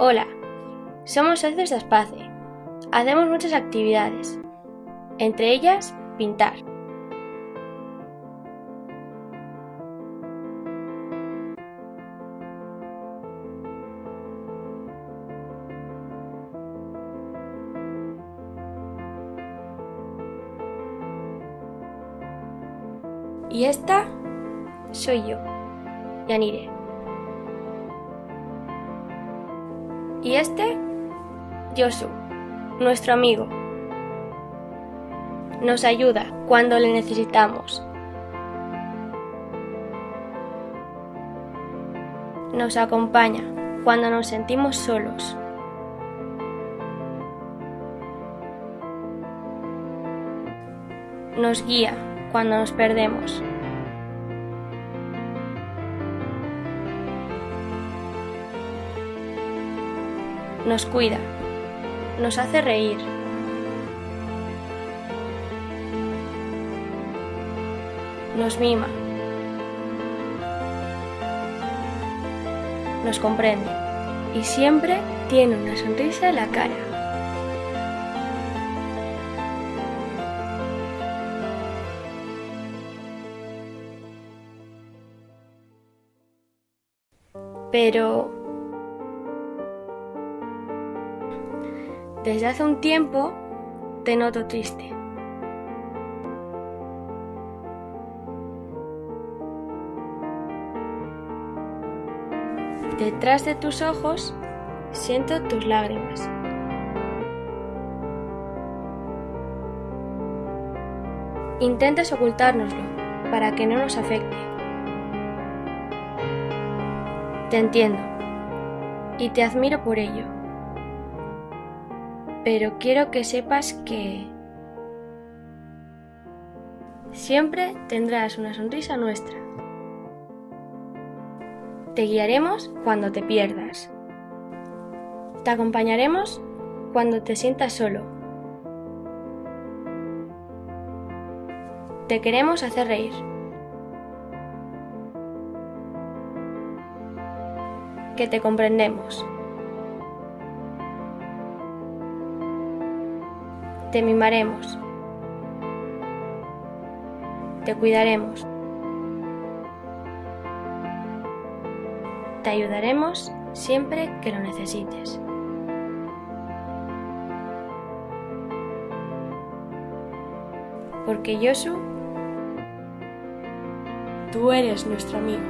Hola, somos socios de Aspace. Hacemos muchas actividades, entre ellas pintar. Y esta soy yo, Yanire. Y este, Josu, nuestro amigo. Nos ayuda cuando le necesitamos. Nos acompaña cuando nos sentimos solos. Nos guía cuando nos perdemos. Nos cuida, nos hace reír. Nos mima. Nos comprende. Y siempre tiene una sonrisa en la cara. Pero desde hace un tiempo te noto triste. Detrás de tus ojos siento tus lágrimas. Intentas ocultárnoslo para que no nos afecte. Te entiendo y te admiro por ello. Pero quiero que sepas que siempre tendrás una sonrisa nuestra. Te guiaremos cuando te pierdas. Te acompañaremos cuando te sientas solo. Te queremos hacer reír. Que te comprendemos. Te mimaremos. Te cuidaremos. Te ayudaremos siempre que lo necesites. Porque Yosu, tú eres nuestro amigo.